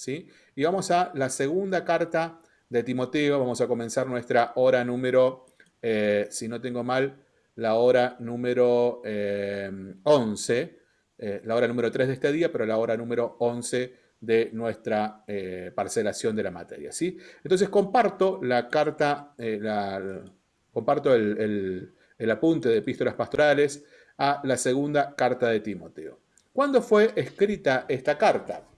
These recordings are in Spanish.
¿sí? Y vamos a la segunda carta de Timoteo, vamos a comenzar nuestra hora número, eh, si no tengo mal, la hora número 11, eh, eh, la hora número 3 de este día, pero la hora número 11 de nuestra parcelación de la materia. ¿sí? Entonces comparto la carta, comparto el, el apunte de epístolas pastorales a la segunda carta de Timoteo. ¿Cuándo fue escrita esta carta?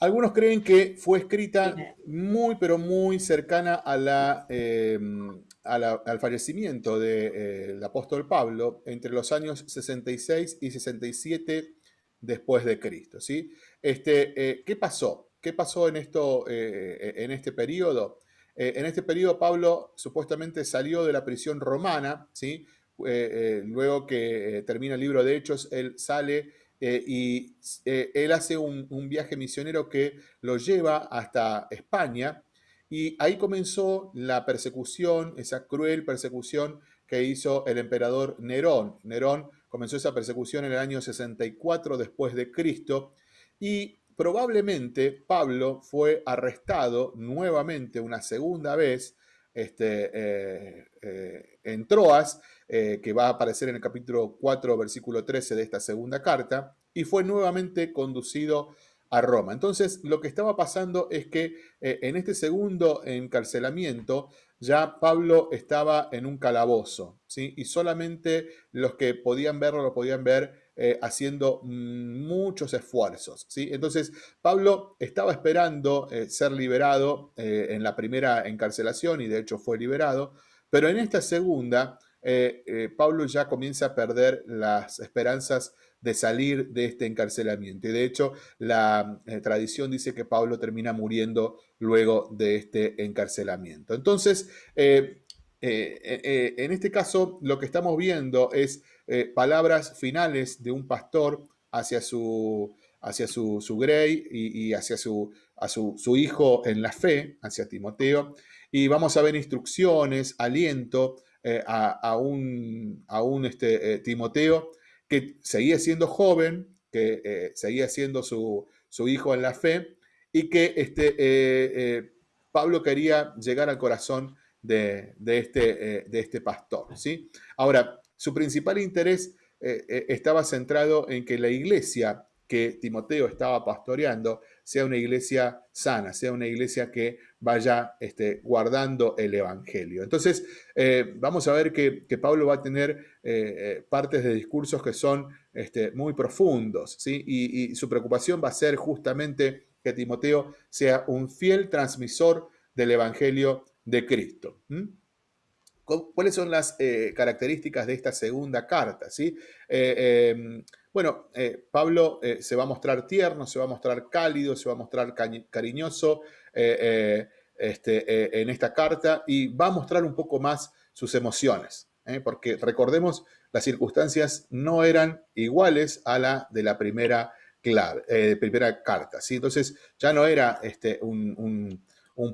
Algunos creen que fue escrita muy, pero muy cercana a la, em, al fallecimiento del apóstol Pablo entre los años 66 y 67 después de Cristo. ¿sí? Este, eh, ¿Qué pasó? ¿Qué pasó en, esto, eh, en este periodo? Eh, en este periodo Pablo supuestamente salió de la prisión romana, ¿sí? luego que termina el libro de Hechos, él sale eh, y eh, él hace un, viaje misionero que lo lleva hasta España y ahí comenzó la persecución, esa cruel persecución que hizo el emperador Nerón. Nerón comenzó esa persecución en el año 64 después de Cristo y probablemente Pablo fue arrestado nuevamente una segunda vez este, eh, en Troas eh, que va a aparecer en el capítulo 4, versículo 13 de esta segunda carta, y fue nuevamente conducido a Roma. Entonces, lo que estaba pasando es que eh, en este segundo encarcelamiento ya Pablo estaba en un calabozo, ¿sí? y solamente los que podían verlo lo podían ver eh, haciendo muchos esfuerzos. ¿sí? Entonces, Pablo estaba esperando ser liberado en la primera encarcelación, y de hecho fue liberado, pero en esta segunda eh, eh, Pablo ya comienza a perder las esperanzas de salir de este encarcelamiento. Y de hecho, la eh, tradición dice que Pablo termina muriendo luego de este encarcelamiento. Entonces, en este caso, lo que estamos viendo es palabras finales de un pastor hacia su, hacia su, grey y, hacia su, a su, su, hijo en la fe, hacia Timoteo. Y vamos a ver instrucciones, aliento, eh, a, un, a un este, eh, Timoteo que seguía siendo joven, que eh, seguía siendo su, hijo en la fe y que este, Pablo quería llegar al corazón de, este, de este pastor. ¿sí? Ahora, su principal interés estaba centrado en que la iglesia que Timoteo estaba pastoreando sea una iglesia sana, sea una iglesia que vaya este, guardando el Evangelio. Entonces, eh, vamos a ver que, Pablo va a tener eh, eh, partes de discursos que son este, muy profundos, ¿sí? Y, su preocupación va a ser justamente que Timoteo sea un fiel transmisor del Evangelio de Cristo. ¿Cuáles son las características de esta segunda carta? ¿sí? Em, bueno, eh, Pablo eh, se va a mostrar tierno, se va a mostrar cálido, se va a mostrar cariñoso eh, este, en esta carta y va a mostrar un poco más sus emociones, porque recordemos, las circunstancias no eran iguales a la de la primera, carta. ¿sí? Entonces ya no era este, un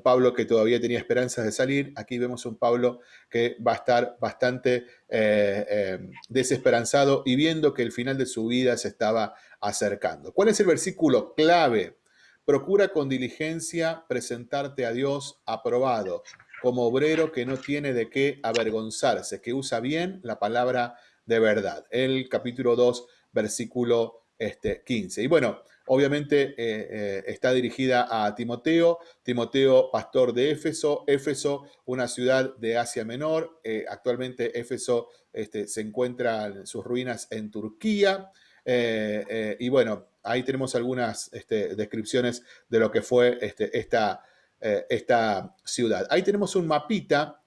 Pablo que todavía tenía esperanzas de salir. Aquí vemos un Pablo que va a estar bastante eh, eh, desesperanzado y viendo que el final de su vida se estaba acercando. ¿Cuál es el versículo clave? Procura con diligencia presentarte a Dios aprobado, como obrero que no tiene de qué avergonzarse, que usa bien la palabra de verdad. El capítulo 2, versículo este, 15. Y bueno, obviamente eh, eh, está dirigida a Timoteo, Timoteo, pastor de Éfeso, Éfeso, una ciudad de Asia Menor, eh, actualmente Éfeso este, se encuentra en sus ruinas en Turquía, y bueno, ahí tenemos algunas este, descripciones de lo que fue este, esta, esta, ciudad. Ahí tenemos un mapita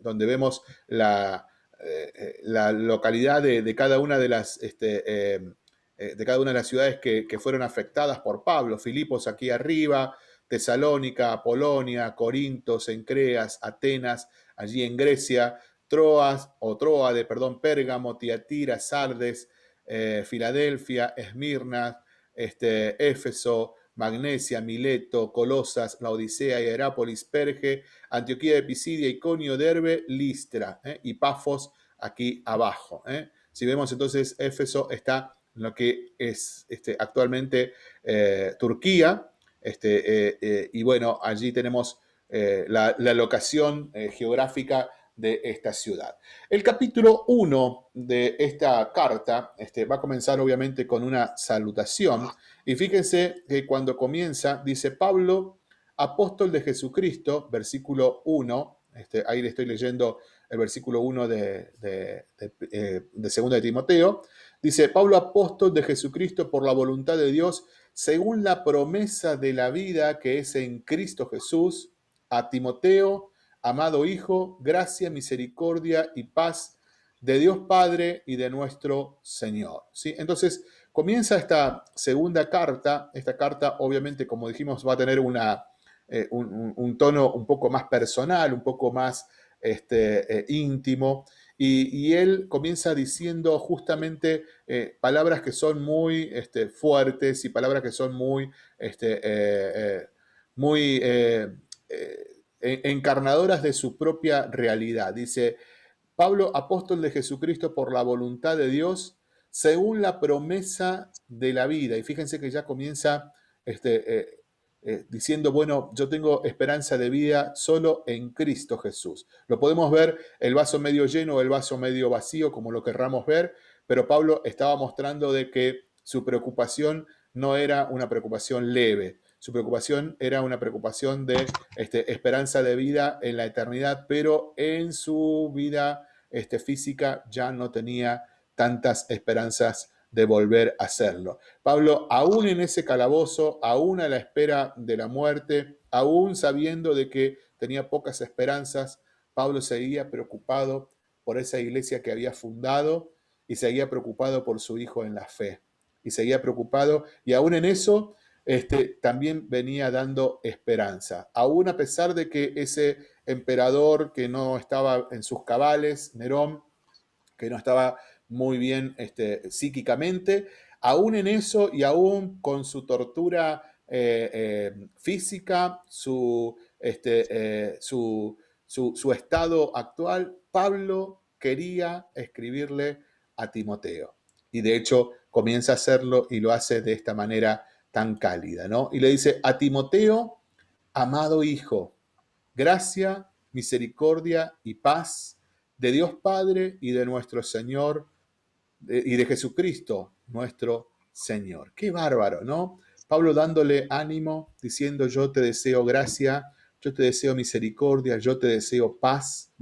donde vemos la, localidad de, cada una de las eh, de cada una de las ciudades que, fueron afectadas por Pablo, Filipos aquí arriba, Tesalónica, Polonia, Corinto, Sencreas, Atenas, allí en Grecia, Troas, o Troade, perdón, Pérgamo, Tiatira, Sardes, eh, Filadelfia, Esmirna, este, Éfeso, Magnesia, Mileto, Colosas, Laodicea, Hierápolis, Perge, Antioquía de Pisidia, Iconio, Derbe, Listra eh, y Pafos aquí abajo. Si vemos entonces, Éfeso está lo que es este, actualmente eh, Turquía. Este, y bueno, allí tenemos la, locación geográfica de esta ciudad. El capítulo 1 de esta carta este, va a comenzar obviamente con una salutación y fíjense que cuando comienza dice Pablo, apóstol de Jesucristo, versículo 1, este, ahí le estoy leyendo el versículo 1 de, de, de, eh, de Timoteo, dice, Pablo apóstol de Jesucristo por la voluntad de Dios, según la promesa de la vida que es en Cristo Jesús, a Timoteo, amado Hijo, gracia, misericordia y paz de Dios Padre y de nuestro Señor. ¿Sí? Entonces, comienza esta segunda carta. Esta carta, obviamente, como dijimos, va a tener una, eh, un, tono un poco más personal, un poco más este, eh, íntimo. Y, él comienza diciendo justamente eh, palabras que son muy este, fuertes y palabras que son muy, este, muy encarnadoras de su propia realidad. Dice, Pablo, apóstol de Jesucristo por la voluntad de Dios, según la promesa de la vida. Y fíjense que ya comienza este, eh, diciendo, bueno, yo tengo esperanza de vida solo en Cristo Jesús. Lo podemos ver el vaso medio lleno o el vaso medio vacío, como lo querramos ver, pero Pablo estaba mostrando de que su preocupación no era una preocupación leve, su preocupación era una preocupación de este, esperanza de vida en la eternidad, pero en su vida este, física ya no tenía tantas esperanzas de volver a hacerlo. Pablo, aún en ese calabozo, aún a la espera de la muerte, aún sabiendo de que tenía pocas esperanzas, Pablo seguía preocupado por esa iglesia que había fundado y seguía preocupado por su hijo en la fe. Y seguía preocupado, y aún en eso este, también venía dando esperanza. Aún a pesar de que ese emperador que no estaba en sus cabales, Nerón, que no estaba muy bien este, psíquicamente, aún en eso y aún con su tortura eh, eh, física, este, eh, su, su estado actual, Pablo quería escribirle a Timoteo. Y de hecho comienza a hacerlo y lo hace de esta manera tan cálida, ¿no? Y le dice, a Timoteo, amado hijo, gracia, misericordia y paz de Dios Padre y de nuestro Señor y de Jesucristo, nuestro Señor. Qué bárbaro, ¿no? Pablo dándole ánimo, diciendo, yo te deseo gracia, yo te deseo misericordia, yo te deseo paz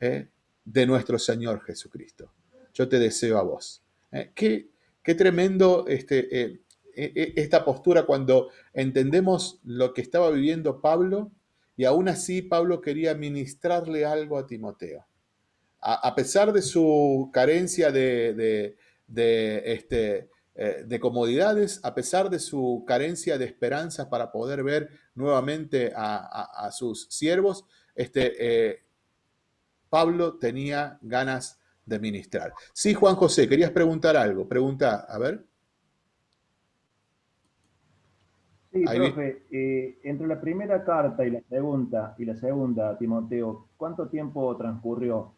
¿eh? de nuestro Señor Jesucristo. Yo te deseo a vos. ¿eh? Qué, qué, tremendo este, eh, e, e, esta postura cuando entendemos lo que estaba viviendo Pablo y aún así Pablo quería ministrarle algo a Timoteo. A, pesar de su carencia de, este, eh, de comodidades, a pesar de su carencia de esperanza para poder ver nuevamente a, sus siervos, este, eh, Pablo tenía ganas de ministrar. Sí, Juan José, querías preguntar algo. Pregunta, a ver. Sí, profe, eh, entre la primera carta y la segunda, y la segunda, Timoteo, ¿cuánto tiempo transcurrió?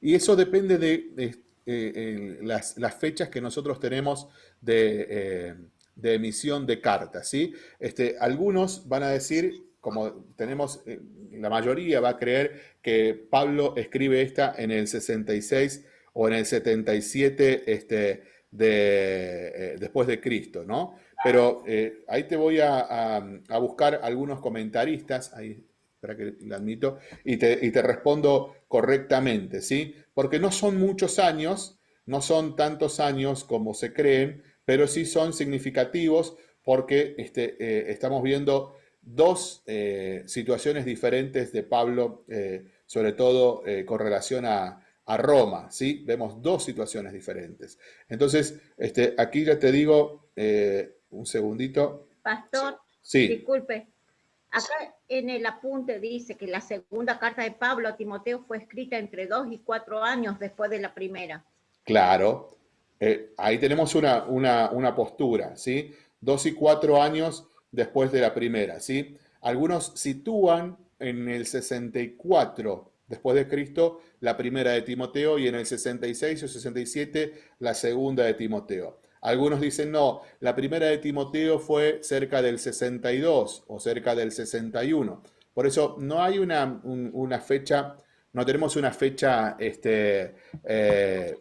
Y eso depende de, eh, las, fechas que nosotros tenemos de, eh, emisión de cartas, ¿sí? Este, algunos van a decir, como tenemos, la mayoría va a creer que Pablo escribe esta en el 66 o en el 77 este, de, después de Cristo, ¿no? Pero eh, ahí te voy a, buscar algunos comentaristas, ahí, espera que lo admito, y te, respondo correctamente, ¿sí? Porque no son muchos años, no son tantos años como se creen, pero sí son significativos porque este, eh, estamos viendo dos eh, situaciones diferentes de Pablo, sobre todo con relación a, Roma, ¿sí? Vemos dos situaciones diferentes. Entonces, este, aquí ya te digo, un segundito. Pastor, sí. disculpe. Acá en el apunte dice que la segunda carta de Pablo a Timoteo fue escrita entre dos y cuatro años después de la primera. Claro, eh, ahí tenemos una, una, postura, ¿sí? Dos y cuatro años después de la primera, ¿sí? Algunos sitúan en el 64 después de Cristo, la primera de Timoteo y en el 66 o 67 la segunda de Timoteo. Algunos dicen, no, la primera de Timoteo fue cerca del 62 o cerca del 61. Por eso no hay una, fecha, no tenemos una fecha este, eh,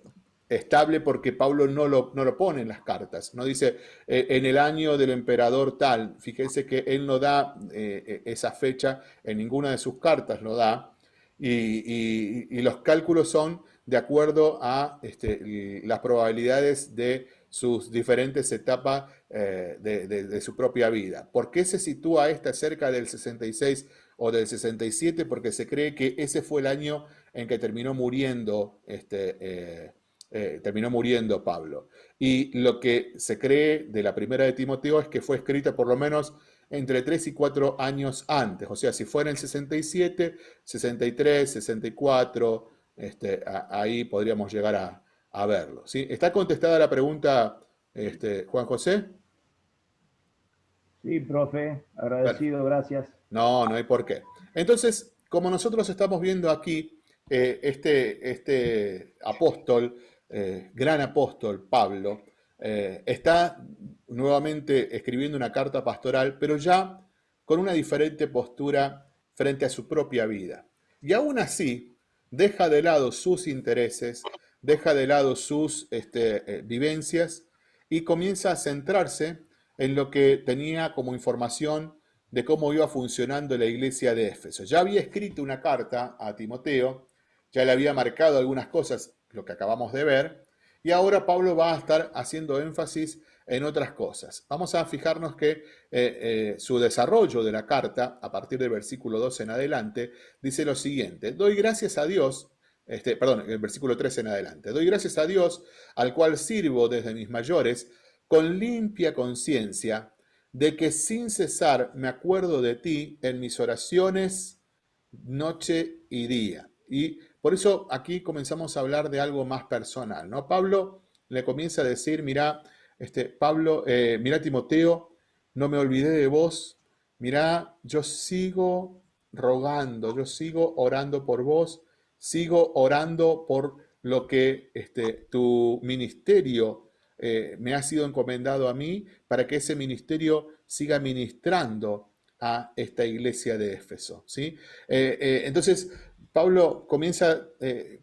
estable porque Pablo no lo, no lo, pone en las cartas. No dice eh, en el año del emperador tal. Fíjense que él no da eh, esa fecha en ninguna de sus cartas, lo da. Y, los cálculos son de acuerdo a este, las probabilidades de sus diferentes etapas eh, de, su propia vida. ¿Por qué se sitúa esta cerca del 66 o del 67? Porque se cree que ese fue el año en que terminó muriendo, este, eh, eh, terminó muriendo Pablo. Y lo que se cree de la primera de Timoteo es que fue escrita por lo menos entre 3 y 4 años antes. O sea, si fue en el 67, 63, 64, este, ahí podríamos llegar a, a verlo. ¿sí? ¿Está contestada la pregunta, este, Juan José? Sí, profe, agradecido, gracias. No, no hay por qué. Entonces, como nosotros estamos viendo aquí, eh, este, este apóstol, eh, gran apóstol Pablo, eh, está nuevamente escribiendo una carta pastoral, pero ya con una diferente postura frente a su propia vida. Y aún así, deja de lado sus intereses, deja de lado sus este, eh, vivencias y comienza a centrarse en lo que tenía como información de cómo iba funcionando la iglesia de Éfeso. Ya había escrito una carta a Timoteo, ya le había marcado algunas cosas, lo que acabamos de ver, y ahora Pablo va a estar haciendo énfasis en otras cosas. Vamos a fijarnos que eh, eh, su desarrollo de la carta, a partir del versículo 2 en adelante, dice lo siguiente, doy gracias a Dios este, perdón, el versículo 13 en adelante. Doy gracias a Dios, al cual sirvo desde mis mayores, con limpia conciencia, de que sin cesar me acuerdo de ti en mis oraciones noche y día. Y por eso aquí comenzamos a hablar de algo más personal, ¿no? Pablo le comienza a decir, mira, este, Pablo, eh, mira Timoteo, no me olvidé de vos, mira, yo sigo rogando, yo sigo orando por vos, sigo orando por lo que este, tu ministerio eh, me ha sido encomendado a mí, para que ese ministerio siga ministrando a esta iglesia de Éfeso. ¿sí? Eh, eh, entonces, Pablo comienza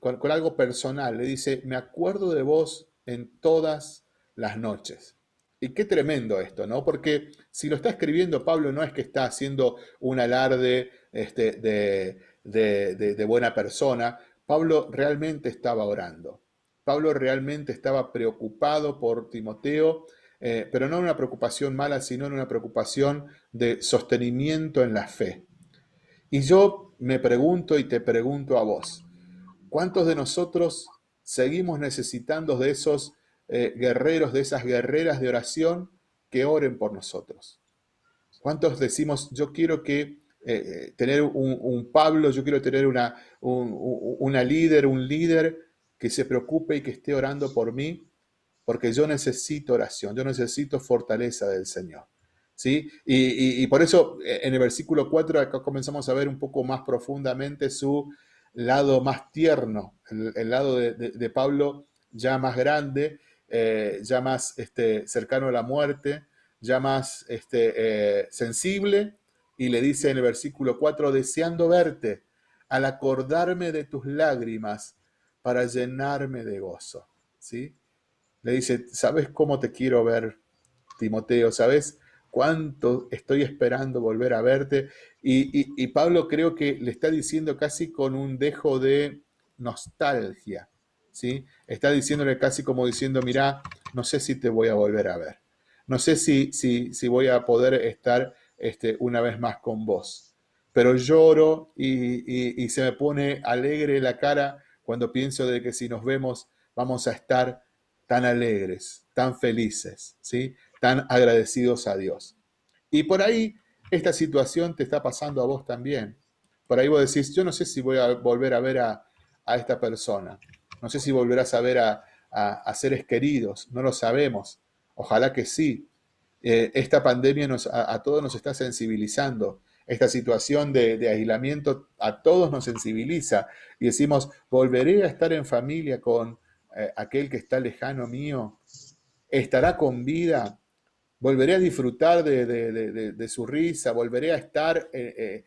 con, con algo personal, le dice, me acuerdo de vos en todas las noches. Y qué tremendo esto, ¿no? Porque si lo está escribiendo Pablo no es que está haciendo un alarde este, de, de, buena persona, Pablo realmente estaba orando. Pablo realmente estaba preocupado por Timoteo, eh, pero no una preocupación mala, sino una preocupación de sostenimiento en la fe. Y yo me pregunto y te pregunto a vos, ¿cuántos de nosotros seguimos necesitando de esos eh, guerreros, de esas guerreras de oración que oren por nosotros? ¿Cuántos decimos, yo quiero que eh, tener un, Pablo, yo quiero tener una, una líder, un líder que se preocupe y que esté orando por mí, porque yo necesito oración, yo necesito fortaleza del Señor. ¿sí? Y, por eso eh, en el versículo 4 acá comenzamos a ver un poco más profundamente su lado más tierno, el, lado de, Pablo ya más grande, eh, ya más este, cercano a la muerte, ya más este, sensible y le dice en el versículo 4, deseando verte, al acordarme de tus lágrimas, para llenarme de gozo. ¿Sí? Le dice, ¿sabes cómo te quiero ver, Timoteo? ¿Sabes cuánto estoy esperando volver a verte? Y, Pablo creo que le está diciendo casi con un dejo de nostalgia. ¿sí? Está diciéndole casi como diciendo, mira, no sé si te voy a volver a ver. No sé si, si, si voy a poder estar este, una vez más con vos. Pero lloro y, se me pone alegre la cara cuando pienso de que si nos vemos vamos a estar tan alegres, tan felices, ¿sí? tan agradecidos a Dios. Y por ahí esta situación te está pasando a vos también. Por ahí vos decís, yo no sé si voy a volver a ver a, esta persona, no sé si volverás a ver a, a seres queridos, no lo sabemos. Ojalá que sí, eh, esta pandemia nos, a, todos nos está sensibilizando esta situación de, aislamiento a todos nos sensibiliza y decimos, ¿volveré a estar en familia con eh, aquel que está lejano mío? ¿Estará con vida? ¿Volveré a disfrutar de, su risa? ¿Volveré a estar eh,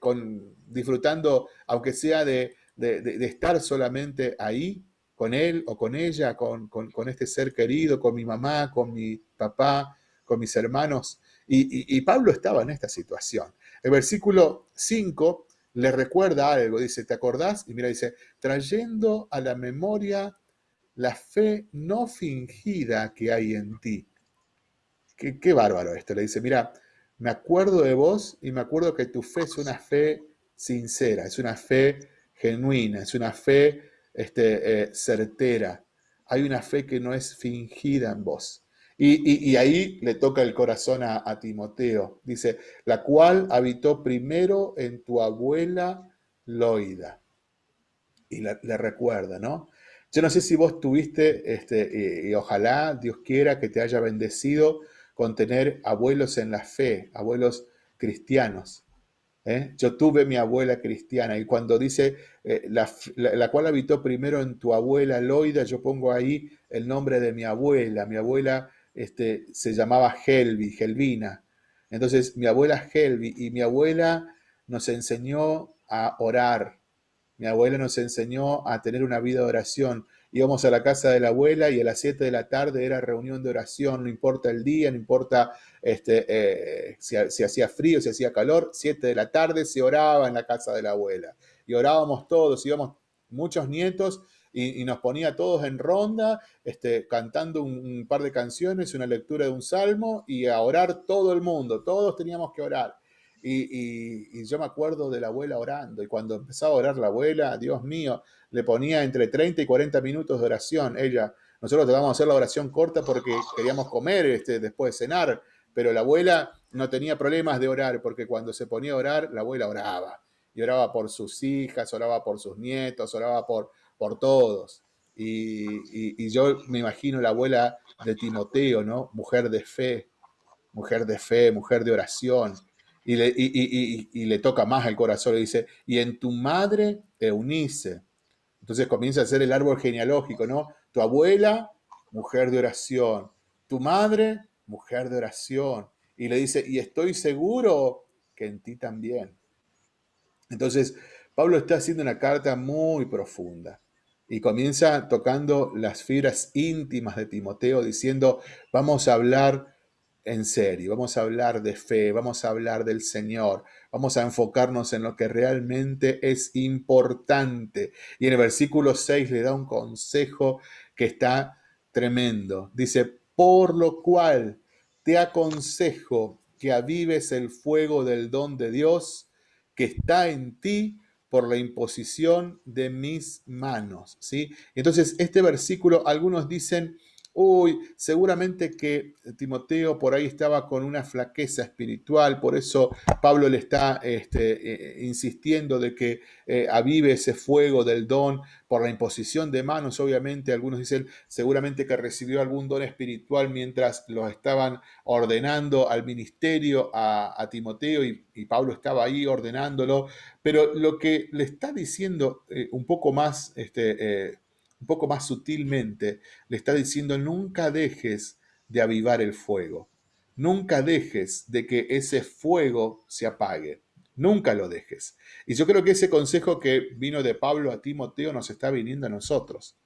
con, disfrutando, aunque sea de, estar solamente ahí? con él o con ella, con, este ser querido, con mi mamá, con mi papá, con mis hermanos. Y, Pablo estaba en esta situación. El versículo 5 le recuerda algo, dice, ¿te acordás? Y mira, dice, trayendo a la memoria la fe no fingida que hay en ti. Qué, qué bárbaro esto. Le dice, mira, me acuerdo de vos y me acuerdo que tu fe es una fe sincera, es una fe genuina, es una fe este, eh, certera. Hay una fe que no es fingida en vos. Y, ahí le toca el corazón a, Timoteo. Dice, la cual habitó primero en tu abuela Loida. Y le recuerda, ¿no? Yo no sé si vos tuviste, este, y, ojalá Dios quiera que te haya bendecido con tener abuelos en la fe, abuelos cristianos. ¿eh? Yo tuve mi abuela cristiana y cuando dice eh, la, cual habitó primero en tu abuela Loida, yo pongo ahí el nombre de mi abuela. Mi abuela este, se llamaba Helvi, Helvina. Entonces, mi abuela Helvi y mi abuela nos enseñó a orar. Mi abuela nos enseñó a tener una vida de oración. Íbamos a la casa de la abuela y a las 7 de la tarde era reunión de oración, no importa el día, no importa este, eh, si, si, hacía frío, si hacía calor, 7 de la tarde se oraba en la casa de la abuela. Y orábamos todos, íbamos muchos nietos y, nos ponía todos en ronda, este, cantando un, par de canciones, una lectura de un salmo y a orar todo el mundo, todos teníamos que orar. Y, yo me acuerdo de la abuela orando y cuando empezaba a orar la abuela, Dios mío, le ponía entre 30 y 40 minutos de oración. Ella, nosotros tratamos de hacer la oración corta porque queríamos comer este, después de cenar, pero la abuela no tenía problemas de orar porque cuando se ponía a orar, la abuela oraba. Y oraba por sus hijas, oraba por sus nietos, oraba por, por todos. Y, yo me imagino la abuela de Timoteo, ¿no? Mujer de fe, mujer de fe, mujer de oración. Y le, toca más el corazón, le dice, y en tu madre Eunice. Entonces comienza a ser el árbol genealógico, ¿no? Tu abuela, mujer de oración. Tu madre, mujer de oración. Y le dice, y estoy seguro que en ti también. Entonces, Pablo está haciendo una carta muy profunda y comienza tocando las fibras íntimas de Timoteo, diciendo, vamos a hablar en serio, vamos a hablar de fe, vamos a hablar del Señor, vamos a enfocarnos en lo que realmente es importante. Y en el versículo 6 le da un consejo que está tremendo. Dice, por lo cual te aconsejo que avives el fuego del don de Dios que está en ti por la imposición de mis manos. ¿sí? Entonces, este versículo, algunos dicen, uy, seguramente que Timoteo por ahí estaba con una flaqueza espiritual, por eso Pablo le está este, eh, insistiendo de que eh, avive ese fuego del don por la imposición de manos, obviamente, algunos dicen seguramente que recibió algún don espiritual mientras lo estaban ordenando al ministerio a, Timoteo y, Pablo estaba ahí ordenándolo, pero lo que le está diciendo eh, un poco más... Este, un poco más sutilmente, le está diciendo, nunca dejes de avivar el fuego. Nunca dejes de que ese fuego se apague. Nunca lo dejes. Y yo creo que ese consejo que vino de Pablo a Timoteo nos está viniendo a nosotros.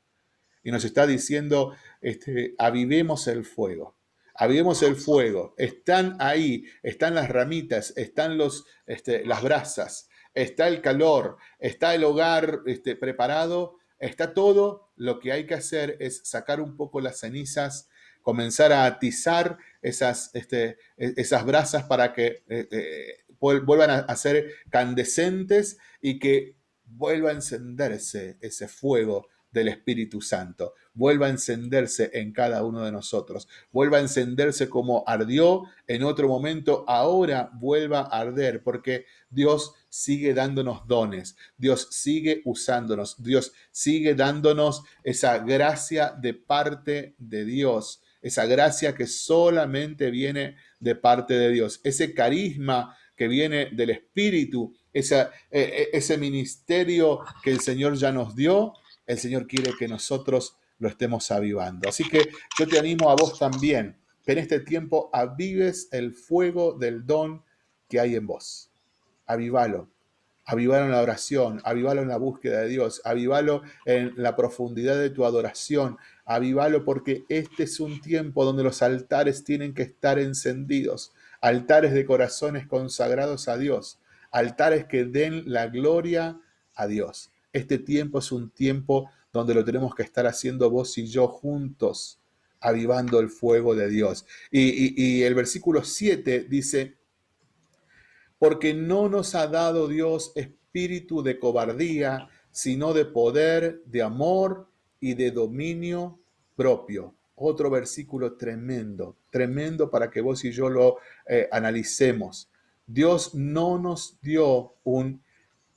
Y nos está diciendo, este, avivemos el fuego. Avivemos el fuego. Están ahí, están las ramitas, están los, este, las brasas, está el calor, está el hogar este, preparado Está todo, lo que hay que hacer es sacar un poco las cenizas, comenzar a atizar esas, este, e, esas brasas para que eh, eh, vuelvan a, ser candescentes y que vuelva a encenderse ese fuego del Espíritu Santo, vuelva a encenderse en cada uno de nosotros, vuelva a encenderse como ardió en otro momento, ahora vuelva a arder, porque Dios sigue dándonos dones, Dios sigue usándonos, Dios sigue dándonos esa gracia de parte de Dios, esa gracia que solamente viene de parte de Dios, ese carisma que viene del Espíritu, e, e, ese ministerio que el Señor ya nos dio, el Señor quiere que nosotros lo estemos avivando. Así que yo te animo a vos también, que en este tiempo avives el fuego del don que hay en vos. Avívalo. Avívalo en la oración, avívalo en la búsqueda de Dios, avívalo en la profundidad de tu adoración, avívalo porque este es un tiempo donde los altares tienen que estar encendidos, altares de corazones consagrados a Dios, altares que den la gloria a Dios. Este tiempo es un tiempo donde lo tenemos que estar haciendo vos y yo juntos, avivando el fuego de Dios. Y, el versículo 7 dice, porque no nos ha dado Dios espíritu de cobardía, sino de poder, de amor y de dominio propio. Otro versículo tremendo, tremendo para que vos y yo lo eh, analicemos. Dios no nos dio un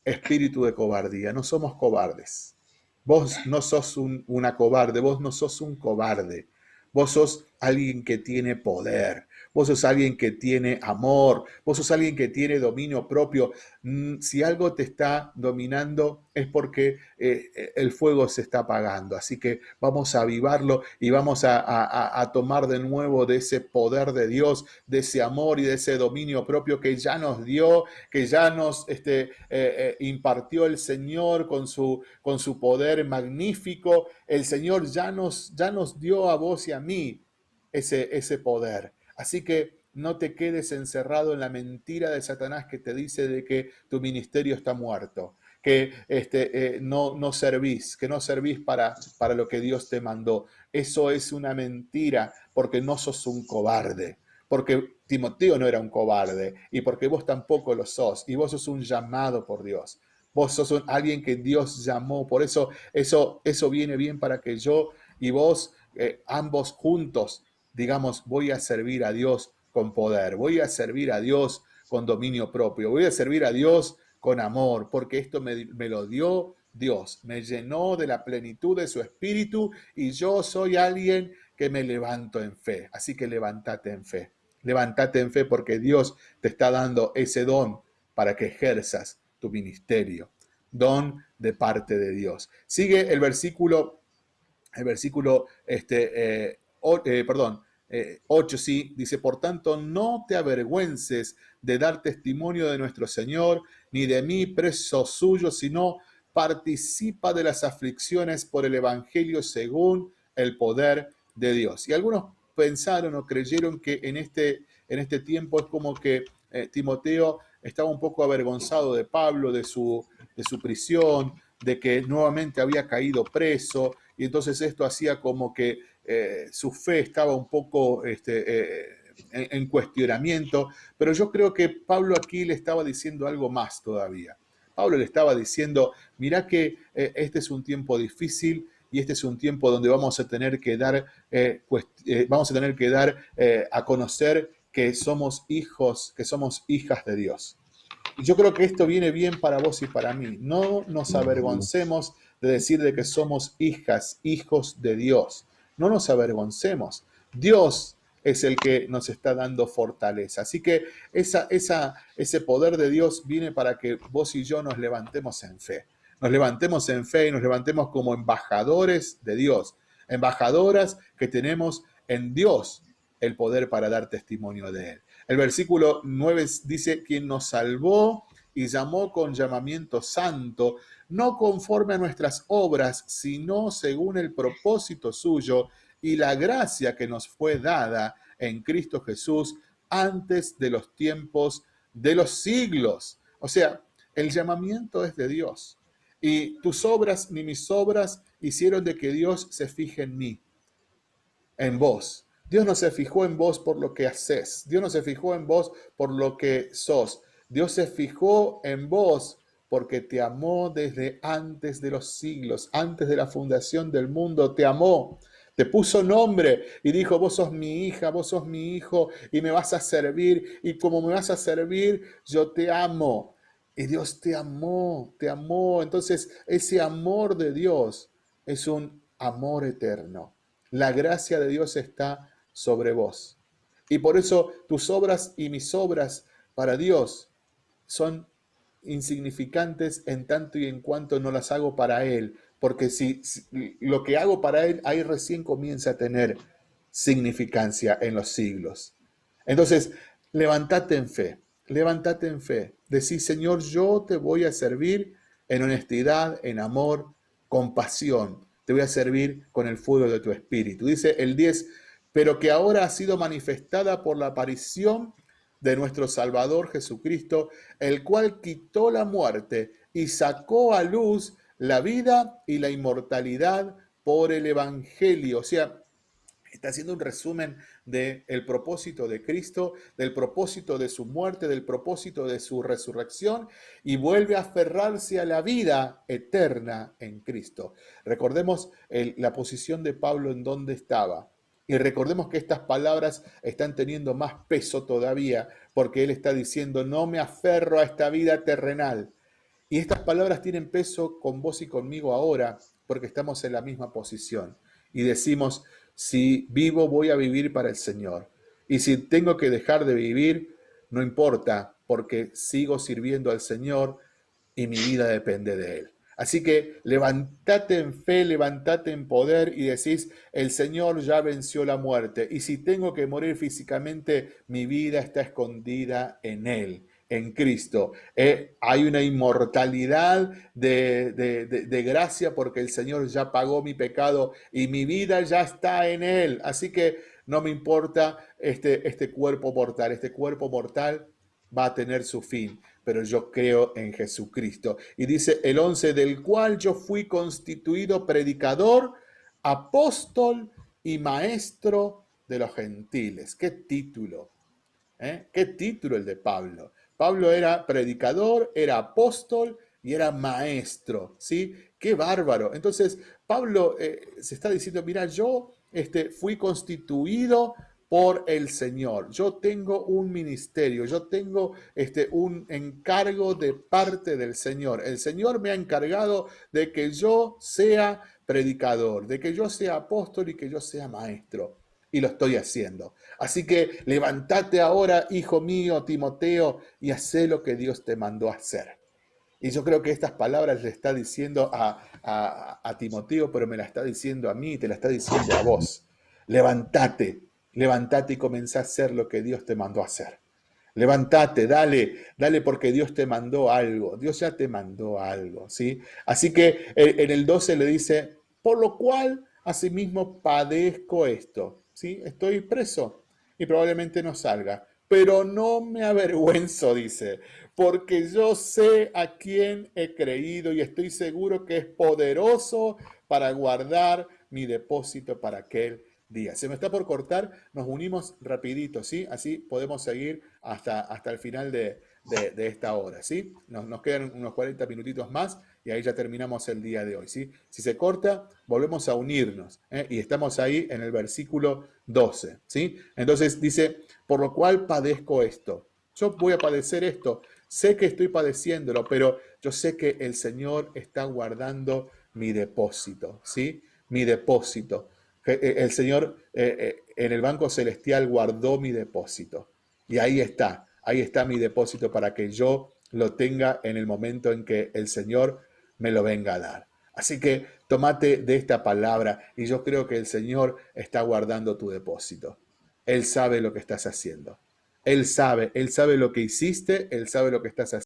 espíritu de cobardía, no somos cobardes. Vos no sos una cobarde, vos no sos un cobarde. Vos sos alguien que tiene poder, vos sos alguien que tiene amor, vos sos alguien que tiene dominio propio. Mm, si algo te está dominando es porque eh, eh, el fuego se está apagando. Así que vamos a avivarlo y vamos a, tomar de nuevo de ese poder de Dios, de ese amor y de ese dominio propio que ya nos dio, que ya nos este, eh, impartió el Señor con su, con su poder magnífico. El Señor ya nos, ya nos dio a vos y a mí ese, ese poder. Así que no te quedes encerrado en la mentira de Satanás que te dice de que tu ministerio está muerto, que este, eh, no, no servís, que no servís para, para lo que Dios te mandó. Eso es una mentira porque no sos un cobarde, porque Timoteo no era un cobarde y porque vos tampoco lo sos y vos sos un llamado por Dios. Vos sos alguien que Dios llamó, por eso eso, eso viene bien para que yo y vos, eh, ambos juntos, digamos, voy a servir a Dios con poder, voy a servir a Dios con dominio propio, voy a servir a Dios con amor, porque esto me, lo dio Dios, me llenó de la plenitud de su espíritu y yo soy alguien que me levanto en fe. Así que levántate en fe, levántate en fe porque Dios te está dando ese don para que ejerzas tu ministerio, don de parte de Dios. Sigue el versículo, el versículo, este, eh, perdón, 8 eh, sí, dice, por tanto, no te avergüences de dar testimonio de nuestro Señor, ni de mí preso suyo, sino participa de las aflicciones por el Evangelio según el poder de Dios. Y algunos pensaron o creyeron que en este, en este tiempo es como que eh, Timoteo estaba un poco avergonzado de Pablo, de su, de su prisión, de que nuevamente había caído preso, y entonces esto hacía como que eh, su fe estaba un poco este, eh, en, cuestionamiento, pero yo creo que Pablo aquí le estaba diciendo algo más todavía. Pablo le estaba diciendo, mira que eh, este es un tiempo difícil y este es un tiempo donde vamos a tener que dar, vamos a tener que dar a conocer que somos hijos, que somos hijas de Dios. Y yo creo que esto viene bien para vos y para mí. No nos avergoncemos de decir de que somos hijas, hijos de Dios. No nos avergoncemos. Dios es el que nos está dando fortaleza. Así que ese poder de Dios viene para que vos y yo nos levantemos en fe. Nos levantemos en fe y nos levantemos como embajadores de Dios. Embajadoras que tenemos en Dios el poder para dar testimonio de Él. El versículo 9 dice, quien nos salvó y llamó con llamamiento santo, no conforme a nuestras obras, sino según el propósito suyo y la gracia que nos fue dada en Cristo Jesús antes de los tiempos de los siglos. O sea, el llamamiento es de Dios. Y tus obras ni mis obras hicieron de que Dios se fije en mí, en vos. Dios no se fijó en vos por lo que haces. Dios no se fijó en vos por lo que sos. Dios se fijó en vos porque te amó desde antes de los siglos, antes de la fundación del mundo, te amó. Te puso nombre y dijo, vos sos mi hija, vos sos mi hijo y me vas a servir y como me vas a servir, yo te amo. Y Dios te amó, te amó. Entonces ese amor de Dios es un amor eterno. La gracia de Dios está sobre vos. Y por eso tus obras y mis obras para Dios son insignificantes en tanto y en cuanto no las hago para Él, porque si, lo que hago para Él, ahí recién comienza a tener significancia en los siglos. Entonces, levántate en fe, levántate en fe, decís, Señor, yo te voy a servir en honestidad, en amor, compasión, te voy a servir con el fuego de tu espíritu. Dice el 10, pero que ahora ha sido manifestada por la aparición de nuestro Salvador Jesucristo, el cual quitó la muerte y sacó a luz la vida y la inmortalidad por el Evangelio. O sea, está haciendo un resumen del el propósito de Cristo, del propósito de su muerte, del propósito de su resurrección y vuelve a aferrarse a la vida eterna en Cristo. Recordemos la posición de Pablo en donde estaba. Y recordemos que estas palabras están teniendo más peso todavía porque él está diciendo, no me aferro a esta vida terrenal. Y estas palabras tienen peso con vos y conmigo ahora porque estamos en la misma posición. Y decimos, si vivo voy a vivir para el Señor. Y si tengo que dejar de vivir, no importa porque sigo sirviendo al Señor y mi vida depende de Él. Así que levántate en fe, levántate en poder y decís, el Señor ya venció la muerte. Y si tengo que morir físicamente, mi vida está escondida en Él, en Cristo. Eh, hay una inmortalidad de, de, gracia porque el Señor ya pagó mi pecado y mi vida ya está en Él. Así que no me importa este, este cuerpo mortal. Este cuerpo mortal va a tener su fin pero yo creo en Jesucristo. Y dice el 11, del cual yo fui constituido predicador, apóstol y maestro de los gentiles. ¿Qué título? ¿Eh? ¿Qué título el de Pablo? Pablo era predicador, era apóstol y era maestro, ¿sí? Qué bárbaro. Entonces, Pablo eh, se está diciendo, mira, yo este, fui constituido por el Señor. Yo tengo un ministerio, yo tengo este, un encargo de parte del Señor. El Señor me ha encargado de que yo sea predicador, de que yo sea apóstol y que yo sea maestro. Y lo estoy haciendo. Así que levántate ahora, hijo mío, Timoteo, y haz lo que Dios te mandó a hacer. Y yo creo que estas palabras le está diciendo a, a, a Timoteo, pero me la está diciendo a mí, te la está diciendo a vos. Levántate, Levántate y comenzá a hacer lo que Dios te mandó a hacer. Levántate, dale, dale porque Dios te mandó algo. Dios ya te mandó algo, ¿sí? Así que eh, en el 12 le dice, por lo cual asimismo padezco esto, ¿sí? Estoy preso y probablemente no salga, pero no me avergüenzo, dice, porque yo sé a quién he creído y estoy seguro que es poderoso para guardar mi depósito para aquel día. Se me está por cortar, nos unimos rapidito, ¿sí? Así podemos seguir hasta, hasta el final de, esta hora, ¿sí? Nos, nos, quedan unos 40 minutitos más y ahí ya terminamos el día de hoy, ¿sí? Si se corta, volvemos a unirnos ¿eh? y estamos ahí en el versículo 12, ¿sí? Entonces dice, por lo cual padezco esto. Yo voy a padecer esto. Sé que estoy padeciéndolo, pero yo sé que el Señor está guardando mi depósito, ¿sí? Mi depósito. Eh, el Señor eh, eh, en el banco celestial guardó mi depósito. Y ahí está, ahí está mi depósito para que yo lo tenga en el momento en que el Señor me lo venga a dar. Así que tomate de esta palabra y yo creo que el Señor está guardando tu depósito. Él sabe lo que estás haciendo. Él sabe, Él sabe lo que hiciste, Él sabe lo que estás haciendo.